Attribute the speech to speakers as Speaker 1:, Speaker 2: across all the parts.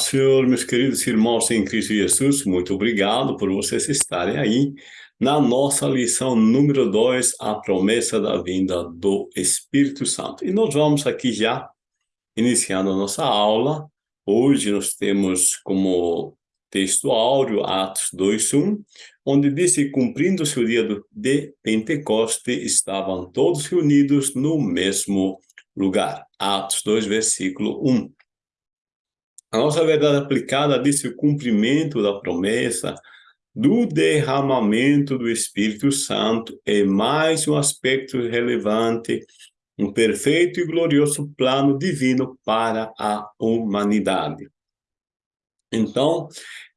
Speaker 1: Senhor, meus queridos irmãos em Cristo Jesus, muito obrigado por vocês estarem aí na nossa lição número 2, a promessa da vinda do Espírito Santo. E nós vamos aqui já iniciando a nossa aula. Hoje nós temos como texto áureo Atos 2:1, onde diz que cumprindo-se o dia de Pentecoste, estavam todos reunidos no mesmo lugar. Atos 2, versículo 1. A nossa verdade aplicada diz o cumprimento da promessa do derramamento do Espírito Santo é mais um aspecto relevante, um perfeito e glorioso plano divino para a humanidade. Então,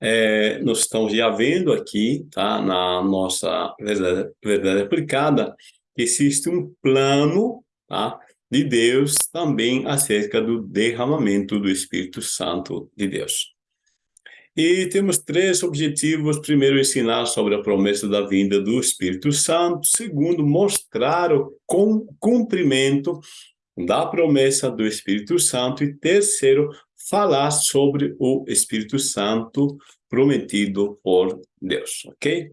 Speaker 1: é, nós estamos já vendo aqui, tá, na nossa verdade, verdade aplicada, existe um plano, tá, de Deus também acerca do derramamento do Espírito Santo de Deus. E temos três objetivos. Primeiro, ensinar sobre a promessa da vinda do Espírito Santo. Segundo, mostrar o cumprimento da promessa do Espírito Santo. E terceiro, falar sobre o Espírito Santo prometido por Deus, ok?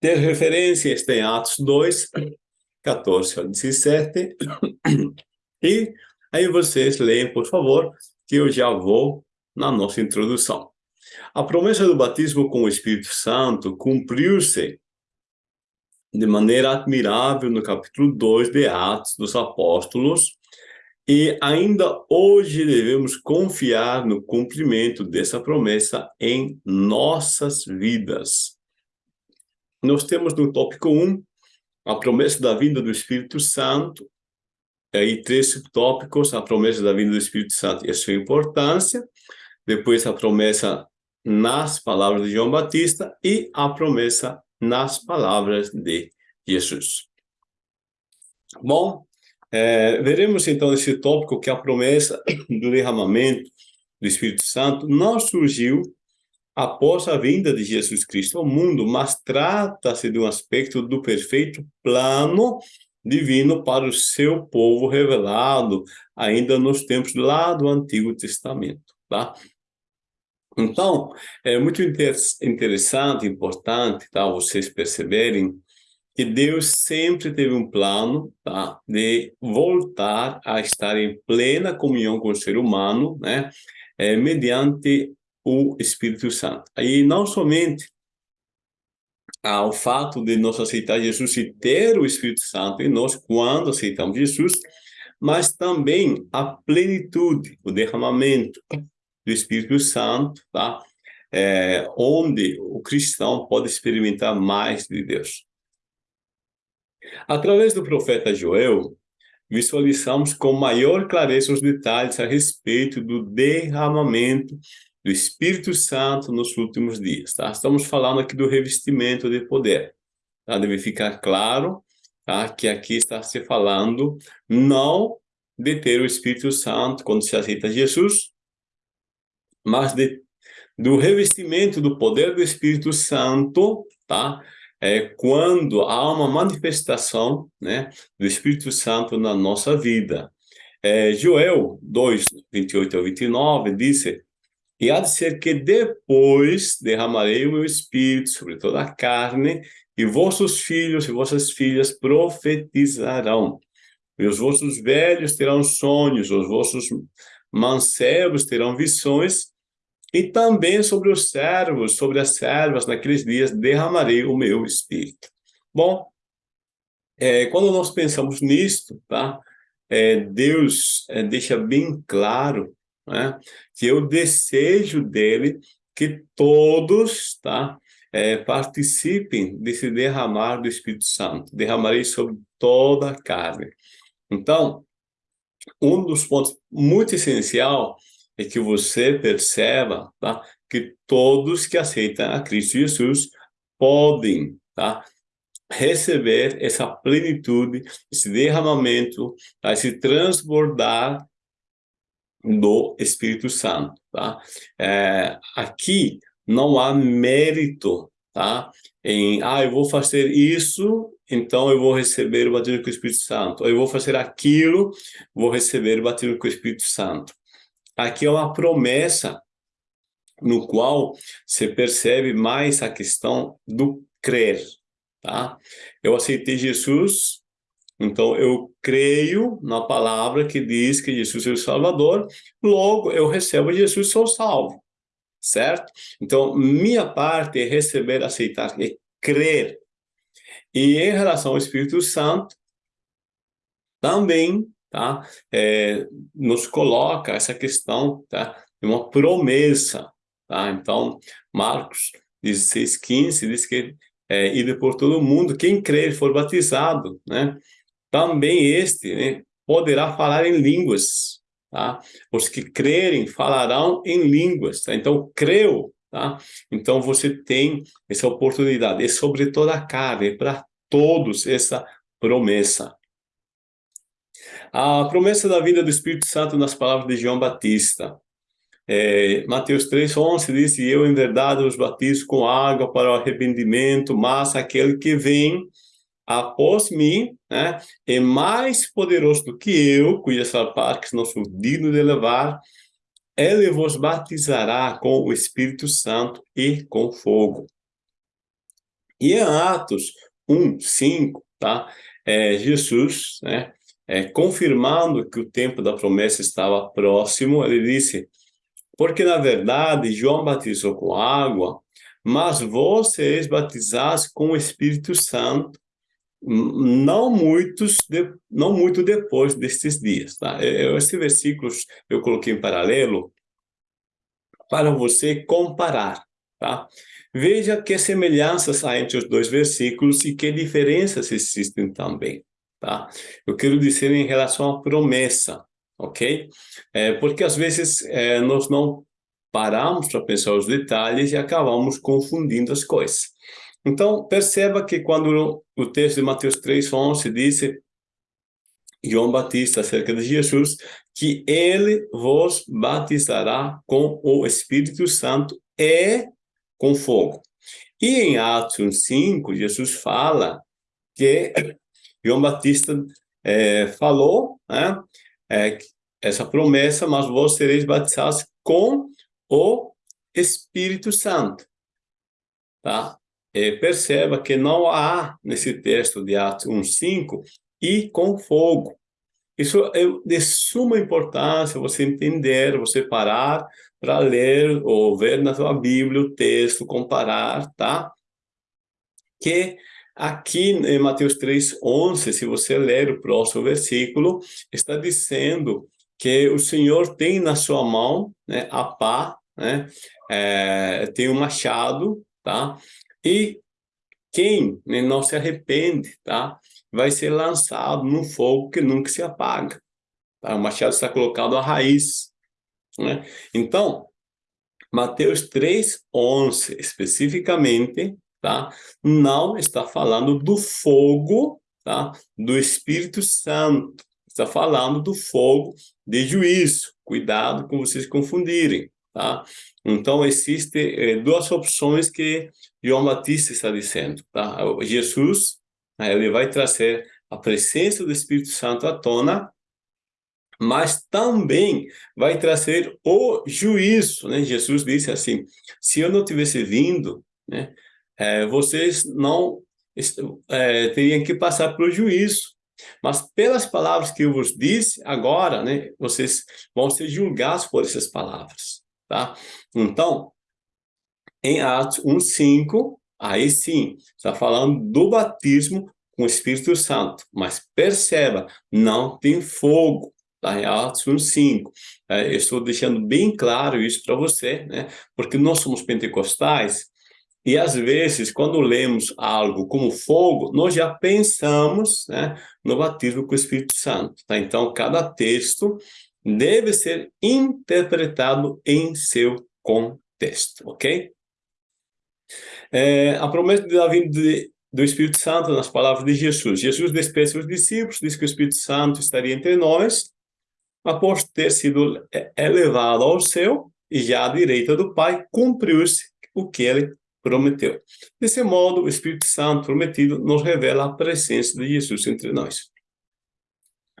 Speaker 1: Ter referência está em Atos 2, 14 ao 17. E aí vocês leem, por favor, que eu já vou na nossa introdução. A promessa do batismo com o Espírito Santo cumpriu-se de maneira admirável no capítulo 2 de Atos dos Apóstolos, e ainda hoje devemos confiar no cumprimento dessa promessa em nossas vidas. Nós temos no tópico 1 a promessa da vinda do Espírito Santo, aí três subtópicos, a promessa da vinda do Espírito Santo e a sua importância, depois a promessa nas palavras de João Batista e a promessa nas palavras de Jesus. Bom, é, veremos então nesse tópico que a promessa do derramamento do Espírito Santo não surgiu após a vinda de Jesus Cristo ao mundo, mas trata-se de um aspecto do perfeito plano divino para o seu povo revelado ainda nos tempos lá do Antigo Testamento, tá? Então, é muito interessante, importante, tá, vocês perceberem que Deus sempre teve um plano, tá, de voltar a estar em plena comunhão com o ser humano, né, é, mediante o Espírito Santo. Aí não somente ao fato de nós aceitar Jesus e ter o Espírito Santo em nós quando aceitamos Jesus, mas também a plenitude, o derramamento do Espírito Santo, tá? É, onde o cristão pode experimentar mais de Deus. Através do profeta Joel, visualizamos com maior clareza os detalhes a respeito do derramamento do Espírito Santo nos últimos dias, tá? Estamos falando aqui do revestimento de poder, tá? Deve ficar claro, tá? Que aqui está se falando não de ter o Espírito Santo quando se aceita Jesus, mas de, do revestimento do poder do Espírito Santo, tá? É quando há uma manifestação, né, do Espírito Santo na nossa vida. É, Joel 2, 28 ao 29, disse e há de ser que depois derramarei o meu espírito sobre toda a carne, e vossos filhos e vossas filhas profetizarão. E os vossos velhos terão sonhos, os vossos mancebos terão visões, e também sobre os servos, sobre as servas, naqueles dias derramarei o meu espírito. Bom, é, quando nós pensamos nisto, tá? É, Deus é, deixa bem claro né? que o desejo dele que todos tá, é, participem desse derramar do Espírito Santo. Derramarei sobre toda a carne. Então, um dos pontos muito essencial é que você perceba tá, que todos que aceitam a Cristo Jesus podem tá, receber essa plenitude, esse derramamento, tá, esse transbordar do Espírito Santo, tá? É, aqui não há mérito, tá? Em, ah, eu vou fazer isso, então eu vou receber o batismo com o Espírito Santo. Eu vou fazer aquilo, vou receber o batismo com o Espírito Santo. aqui é uma promessa no qual você percebe mais a questão do crer, tá? Eu aceitei Jesus, então eu creio na palavra que diz que Jesus é o Salvador, logo eu recebo Jesus, sou salvo, certo? Então, minha parte é receber, aceitar, é crer. E em relação ao Espírito Santo, também, tá? É, nos coloca essa questão, tá? De uma promessa, tá? Então, Marcos 16, 15 diz que é, ide por todo mundo, quem crer e for batizado, né? Também este né, poderá falar em línguas, tá? Os que crerem falarão em línguas, tá? Então, creu, tá? Então, você tem essa oportunidade, é sobre toda a carne, para todos essa promessa. A promessa da vida do Espírito Santo nas palavras de João Batista. É, Mateus 3, 11 diz, eu em verdade os batizo com água para o arrependimento, mas aquele que vem após mim né, é mais poderoso do que eu, cujas partes não sou digno de levar, ele vos batizará com o Espírito Santo e com fogo. E em Atos 1, 5, tá? É, Jesus, né, é, confirmando que o tempo da promessa estava próximo, ele disse, porque, na verdade, João batizou com água, mas vocês batizassem com o Espírito Santo não muitos de, não muito depois destes dias, tá? Esse versículo eu coloquei em paralelo para você comparar, tá? Veja que semelhanças há entre os dois versículos e que diferenças existem também, tá? Eu quero dizer em relação à promessa, ok? É, porque às vezes é, nós não paramos para pensar os detalhes e acabamos confundindo as coisas. Então, perceba que quando o texto de Mateus 3,11 diz João Batista acerca de Jesus, que ele vos batizará com o Espírito Santo e com fogo. E em Atos 1,5, Jesus fala que João Batista é, falou, né, é, essa promessa, mas vós sereis batizados com o Espírito Santo. Tá? E perceba que não há nesse texto de Atos 1,5 e com fogo. Isso é de suma importância você entender, você parar para ler ou ver na sua Bíblia o texto, comparar, tá? Que Aqui em Mateus 3, 11, se você ler o próximo versículo, está dizendo que o Senhor tem na sua mão né, a pá, né, é, tem um machado, tá? E quem né, não se arrepende, tá? Vai ser lançado no fogo que nunca se apaga. Tá? O machado está colocado à raiz. Né? Então, Mateus 3, 11, especificamente, tá? Não está falando do fogo, tá? Do Espírito Santo. Está falando do fogo de juízo. Cuidado com vocês confundirem, tá? Então, existem eh, duas opções que João Batista está dizendo, tá? Jesus, né, ele vai trazer a presença do Espírito Santo à tona, mas também vai trazer o juízo, né? Jesus disse assim, se eu não tivesse vindo, né? é, vocês não é, teriam que passar pelo juízo. Mas pelas palavras que eu vos disse agora, né, vocês vão ser julgados por essas palavras, tá? Então, em Atos 1:5, aí sim, está falando do batismo com o Espírito Santo, mas perceba, não tem fogo, tá? Em Atos 1:5. É, eu estou deixando bem claro isso para você, né? Porque nós somos pentecostais e às vezes, quando lemos algo como fogo, nós já pensamos né, no batismo com o Espírito Santo. Tá? Então, cada texto deve ser interpretado em seu contexto, ok? É, a promessa da vinda do Espírito Santo nas palavras de Jesus. Jesus despede os discípulos, diz que o Espírito Santo estaria entre nós, após ter sido elevado ao céu e já à direita do Pai, cumpriu-se o que ele prometeu. Desse modo, o Espírito Santo prometido nos revela a presença de Jesus entre nós.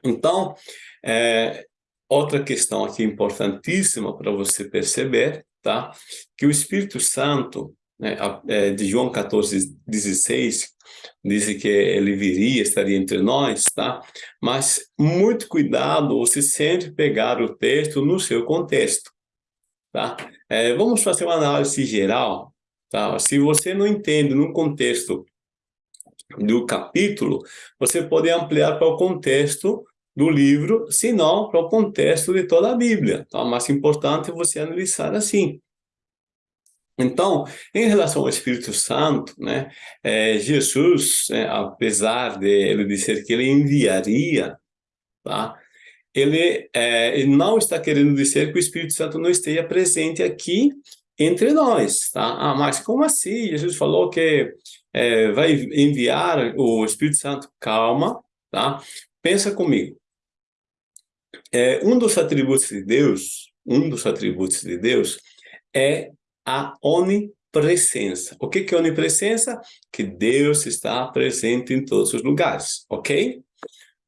Speaker 1: Então, é, outra questão aqui importantíssima para você perceber, tá? Que o Espírito Santo, né, é, de João 14, 16, diz que ele viria, estaria entre nós, tá? Mas muito cuidado você sempre pegar o texto no seu contexto, tá? É, vamos fazer uma análise geral, tá? Se você não entende no contexto do capítulo, você pode ampliar para o contexto do livro, se não para o contexto de toda a Bíblia. Tá? O mais importante é você analisar assim. Então, em relação ao Espírito Santo, né, é, Jesus, é, apesar de ele dizer que ele enviaria, tá, ele, é, ele não está querendo dizer que o Espírito Santo não esteja presente aqui entre nós, tá? Ah, mas como assim? Jesus falou que é, vai enviar o Espírito Santo. Calma, tá? Pensa comigo. É, um dos atributos de Deus, um dos atributos de Deus é a onipresença. O que, que é onipresença? Que Deus está presente em todos os lugares, ok?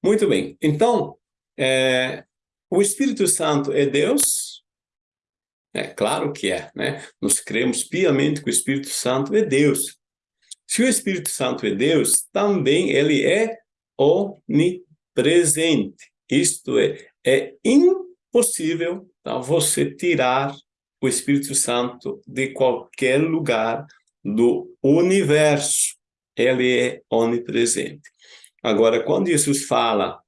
Speaker 1: Muito bem. Então, é, o Espírito Santo é Deus? É claro que é, né? Nós cremos piamente que o Espírito Santo é Deus. Se o Espírito Santo é Deus, também ele é onipresente. Isto é, é impossível tá, você tirar o Espírito Santo de qualquer lugar do universo. Ele é onipresente. Agora, quando Jesus fala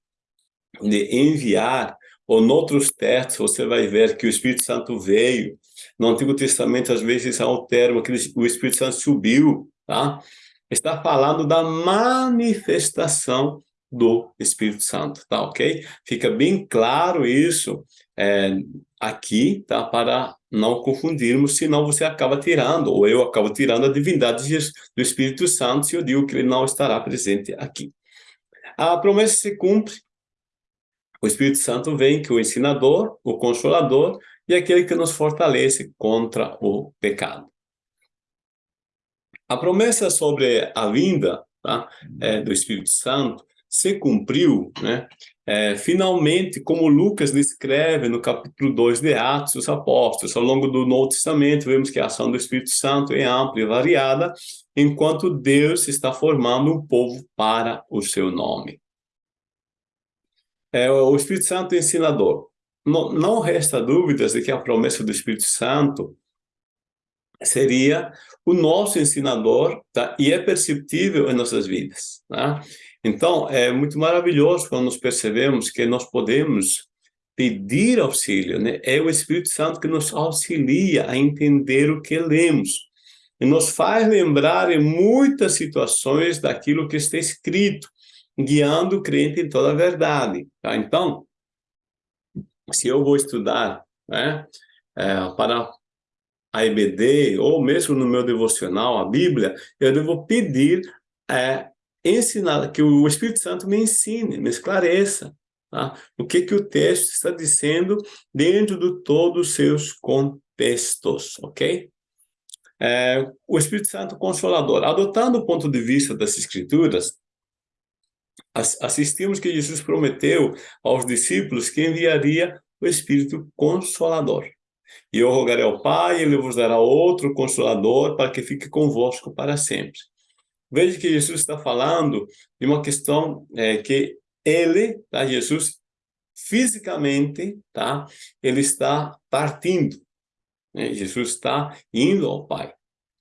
Speaker 1: de enviar, ou noutros textos você vai ver que o Espírito Santo veio. No Antigo Testamento, às vezes, há o termo que o Espírito Santo subiu, tá? Está falando da manifestação do Espírito Santo, tá ok? Fica bem claro isso é, aqui, tá? Para não confundirmos, senão você acaba tirando, ou eu acabo tirando a divindade do Espírito Santo se eu digo que ele não estará presente aqui. A promessa se cumpre, o Espírito Santo vem que o ensinador, o consolador e aquele que nos fortalece contra o pecado. A promessa sobre a vinda tá, é, do Espírito Santo se cumpriu, né? É, finalmente, como Lucas descreve no capítulo 2 de Atos dos Apóstolos, ao longo do Novo Testamento, vemos que a ação do Espírito Santo é ampla e variada, enquanto Deus está formando um povo para o seu nome. É, o Espírito Santo é ensinador. Não, não resta dúvidas de que a promessa do Espírito Santo seria o nosso ensinador, tá? e é perceptível em nossas vidas. Tá? Então, é muito maravilhoso quando nós percebemos que nós podemos pedir auxílio, né? é o Espírito Santo que nos auxilia a entender o que lemos, e nos faz lembrar em muitas situações daquilo que está escrito, guiando o crente em toda a verdade. Tá? Então, se eu vou estudar né, é, para a EBD, ou mesmo no meu devocional, a Bíblia, eu devo pedir, é, ensinar, que o Espírito Santo me ensine, me esclareça, tá? o que, que o texto está dizendo dentro de todos os seus contextos, ok? É, o Espírito Santo Consolador, adotando o ponto de vista das Escrituras, assistimos que Jesus prometeu aos discípulos que enviaria o Espírito Consolador. E eu rogarei ao Pai, ele vos dará outro Consolador para que fique convosco para sempre. Veja que Jesus está falando de uma questão é, que ele, tá, Jesus, fisicamente, tá, ele está partindo. Né? Jesus está indo ao Pai.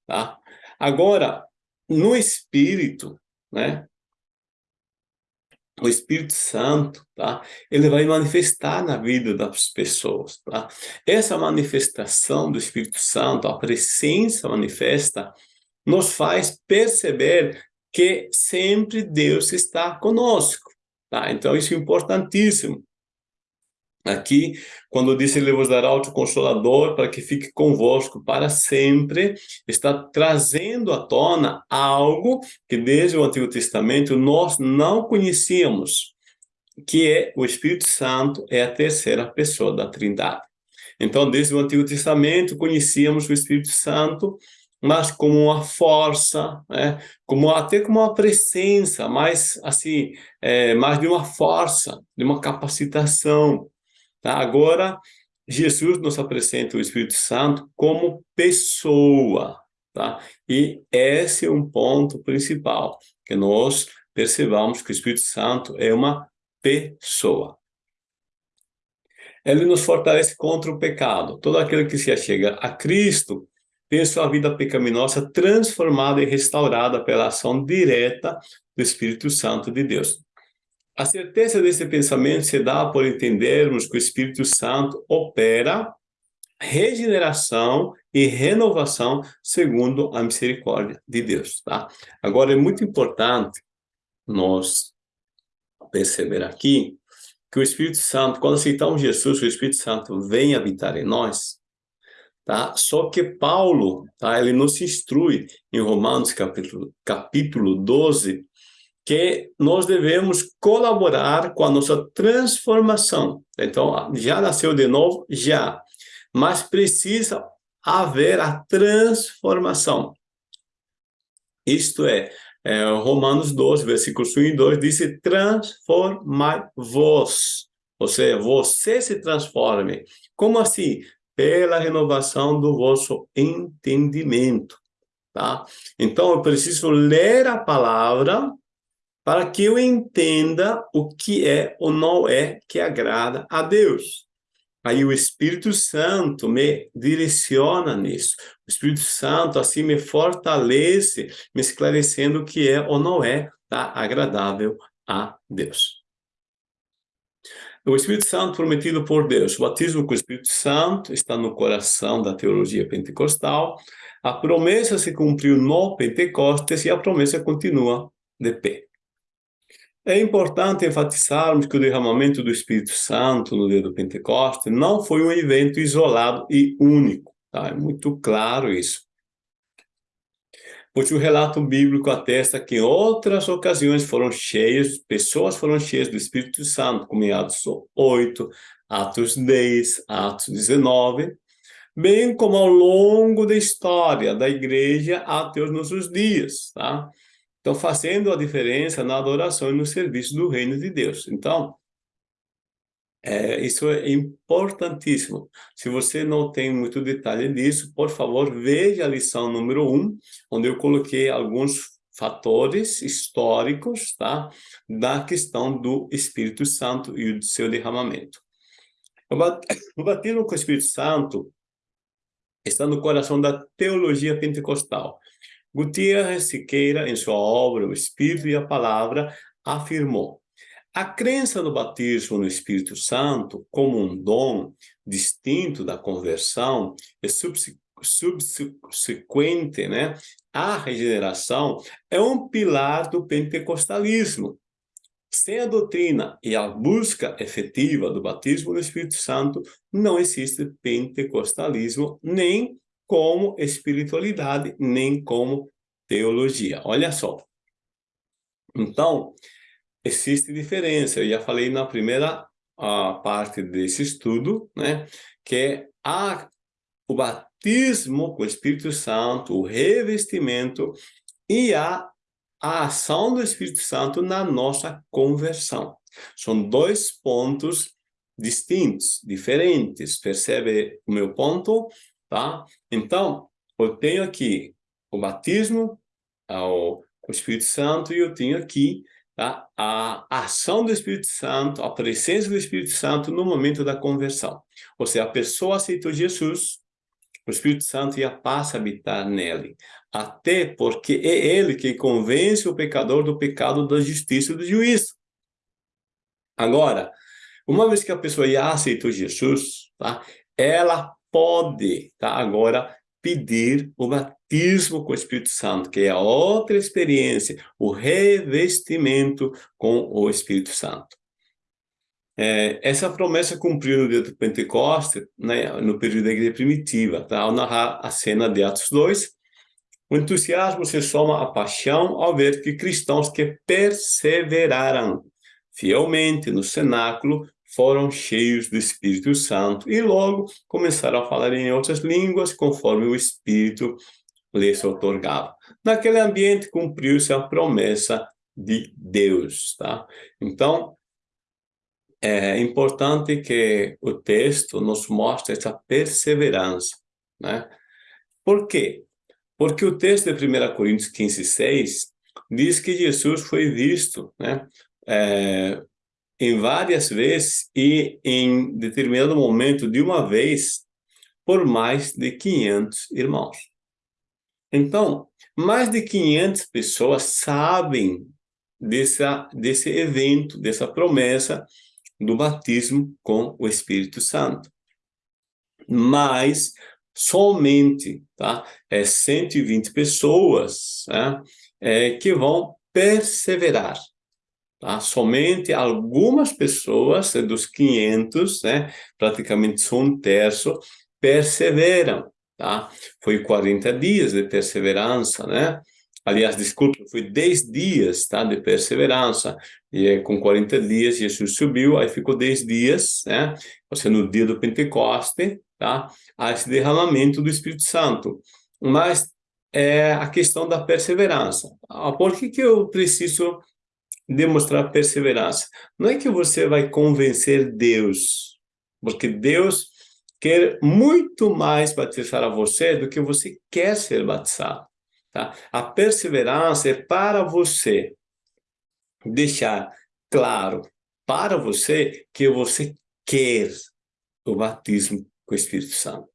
Speaker 1: Tá? Agora, no Espírito, né, o Espírito Santo, tá? Ele vai manifestar na vida das pessoas, tá? Essa manifestação do Espírito Santo, a presença manifesta, nos faz perceber que sempre Deus está conosco, tá? Então isso é importantíssimo. Aqui, quando diz ele vos dará o consolador para que fique convosco para sempre, está trazendo à tona algo que desde o Antigo Testamento nós não conhecíamos, que é o Espírito Santo é a terceira pessoa da Trindade. Então, desde o Antigo Testamento conhecíamos o Espírito Santo, mas como uma força, né? como até como uma presença, mais assim, é, mais de uma força, de uma capacitação, Tá? Agora, Jesus nos apresenta o Espírito Santo como pessoa, tá? E esse é um ponto principal, que nós percebamos que o Espírito Santo é uma pessoa. Ele nos fortalece contra o pecado. Todo aquele que se achega a Cristo tem sua vida pecaminosa transformada e restaurada pela ação direta do Espírito Santo de Deus. A certeza desse pensamento se dá por entendermos que o Espírito Santo opera regeneração e renovação segundo a misericórdia de Deus, tá? Agora, é muito importante nós perceber aqui que o Espírito Santo, quando aceitamos Jesus, o Espírito Santo vem habitar em nós, tá? Só que Paulo, tá? Ele nos instrui em Romanos capítulo, capítulo 12, que nós devemos colaborar com a nossa transformação. Então, já nasceu de novo? Já. Mas precisa haver a transformação. Isto é, é Romanos 12, versículos 1 e 2, diz, transformai-vos. Ou seja, você se transforme. Como assim? Pela renovação do vosso entendimento. Tá? Então, eu preciso ler a palavra para que eu entenda o que é ou não é que agrada a Deus. Aí o Espírito Santo me direciona nisso. O Espírito Santo assim me fortalece, me esclarecendo o que é ou não é tá, agradável a Deus. O Espírito Santo prometido por Deus, o batismo com o Espírito Santo está no coração da teologia pentecostal. A promessa se cumpriu no Pentecostes e a promessa continua de pé. É importante enfatizarmos que o derramamento do Espírito Santo no dia do Pentecostes não foi um evento isolado e único. Tá? É muito claro isso. Pois o relato bíblico atesta que em outras ocasiões foram cheias, pessoas foram cheias do Espírito Santo, como em Atos 8, Atos 10, Atos 19, bem como ao longo da história da igreja até os nossos dias, tá? Então, fazendo a diferença na adoração e no serviço do reino de Deus. Então, é, isso é importantíssimo. Se você não tem muito detalhe disso, por favor, veja a lição número 1, um, onde eu coloquei alguns fatores históricos tá, da questão do Espírito Santo e do seu derramamento. O batismo com o Espírito Santo está no coração da teologia pentecostal. Gutierrez Siqueira, em sua obra O Espírito e a Palavra, afirmou a crença no batismo no Espírito Santo como um dom distinto da conversão e subsequente né, à regeneração é um pilar do pentecostalismo. Sem a doutrina e a busca efetiva do batismo no Espírito Santo, não existe pentecostalismo nem como espiritualidade, nem como teologia. Olha só. Então, existe diferença. Eu já falei na primeira parte desse estudo, né, que há o batismo com o Espírito Santo, o revestimento e a, a ação do Espírito Santo na nossa conversão. São dois pontos distintos, diferentes. Percebe o meu ponto? tá? Então, eu tenho aqui o batismo o Espírito Santo e eu tenho aqui tá? a ação do Espírito Santo, a presença do Espírito Santo no momento da conversão. Ou seja, a pessoa aceitou Jesus, o Espírito Santo já passa a habitar nele. Até porque é ele que convence o pecador do pecado, da justiça e do juízo. Agora, uma vez que a pessoa já aceitou Jesus, tá? ela pode, tá? Agora, pedir o batismo com o Espírito Santo, que é a outra experiência, o revestimento com o Espírito Santo. É, essa promessa cumpriu no dia do Pentecostes, né, no período da igreja primitiva, tá? ao narrar a cena de Atos 2, o entusiasmo se soma à paixão ao ver que cristãos que perseveraram fielmente no cenáculo foram cheios do Espírito Santo e logo começaram a falar em outras línguas conforme o Espírito lhes otorgava. Naquele ambiente cumpriu-se a promessa de Deus, tá? Então, é importante que o texto nos mostre essa perseverança, né? Por quê? Porque o texto de 1 Coríntios 15, 6 diz que Jesus foi visto, né? É, em várias vezes e em determinado momento, de uma vez, por mais de 500 irmãos. Então, mais de 500 pessoas sabem dessa, desse evento, dessa promessa do batismo com o Espírito Santo. Mas somente tá, é 120 pessoas né, é, que vão perseverar. Tá? Somente algumas pessoas dos 500, né, praticamente só um terço, perseveram. Tá? Foi 40 dias de perseverança, né? Aliás, desculpe, foi 10 dias tá, de perseverança. E com 40 dias, Jesus subiu, aí ficou 10 dias, né? Você no dia do Pentecoste, tá? A esse derramamento do Espírito Santo. Mas é a questão da perseverança. Ah, por que, que eu preciso demonstrar perseverança? Não é que você vai convencer Deus, porque Deus quer muito mais batizar a você do que você quer ser batizado. Tá? A perseverança é para você deixar claro para você que você quer o batismo com o Espírito Santo.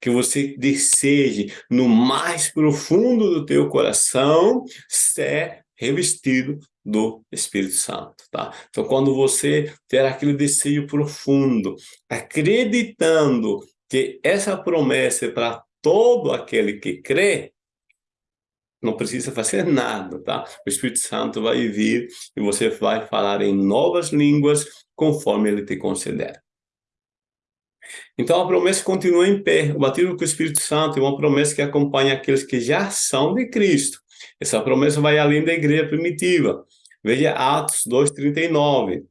Speaker 1: Que você deseje, no mais profundo do teu coração, ser revestido do Espírito Santo, tá? Então, quando você ter aquele desejo profundo, acreditando que essa promessa é para todo aquele que crê, não precisa fazer nada, tá? O Espírito Santo vai vir e você vai falar em novas línguas conforme ele te conceder. Então a promessa continua em pé. O batismo com o Espírito Santo é uma promessa que acompanha aqueles que já são de Cristo. Essa promessa vai além da igreja primitiva. Veja Atos 2,39.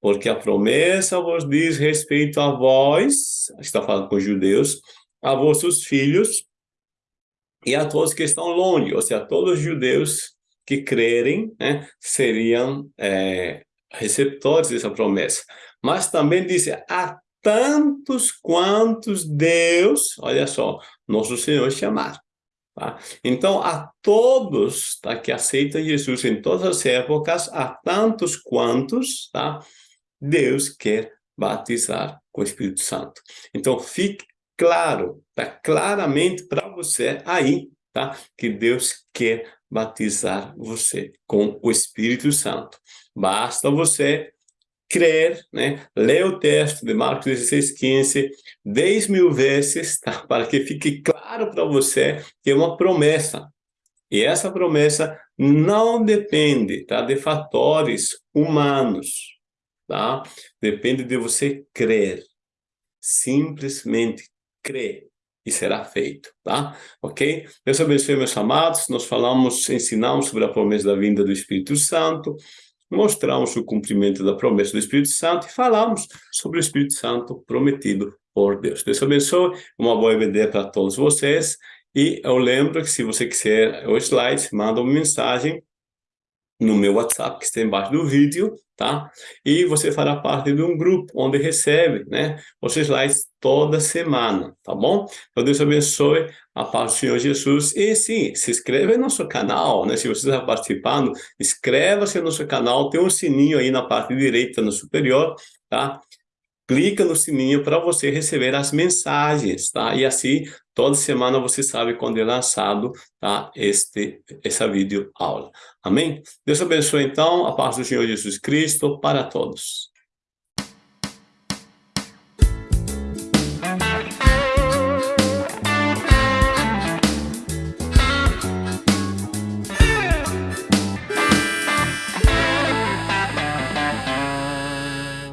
Speaker 1: Porque a promessa vos diz respeito a vós, está falando com os judeus, a vossos filhos, e a todos que estão longe, ou seja, todos os judeus que crerem, né, seriam é, receptores dessa promessa. Mas também diz, a tantos quantos Deus, olha só, nosso Senhor chamar. Tá? Então, a todos tá, que aceitam Jesus em todas as épocas, a tantos quantos, tá, Deus quer batizar com o Espírito Santo. Então, fique claro, tá claramente para você aí, tá? Que Deus quer batizar você com o Espírito Santo. Basta você crer, né? Ler o texto de Marcos 16, 15, 10 mil vezes, tá? Para que fique claro para você que é uma promessa. E essa promessa não depende, tá? De fatores humanos, tá? Depende de você crer. Simplesmente crê e será feito, tá? Ok? Deus abençoe, meus amados. Nós falamos, ensinamos sobre a promessa da vinda do Espírito Santo, mostramos o cumprimento da promessa do Espírito Santo e falamos sobre o Espírito Santo prometido por Deus. Deus abençoe, uma boa EBD para todos vocês. E eu lembro que se você quiser o slide, manda uma mensagem no meu WhatsApp, que está embaixo do vídeo, tá? E você fará parte de um grupo onde recebe, né, os slides toda semana, tá bom? Então, Deus abençoe a paz do Senhor Jesus. E sim, se inscreva no nosso canal, né? Se você está participando, inscreva-se no nosso canal, tem um sininho aí na parte direita, no superior, tá? Clica no sininho para você receber as mensagens, tá? E assim, toda semana você sabe quando é lançado, tá? Este, essa vídeo aula. Amém? Deus abençoe, então, a paz do Senhor Jesus Cristo para todos.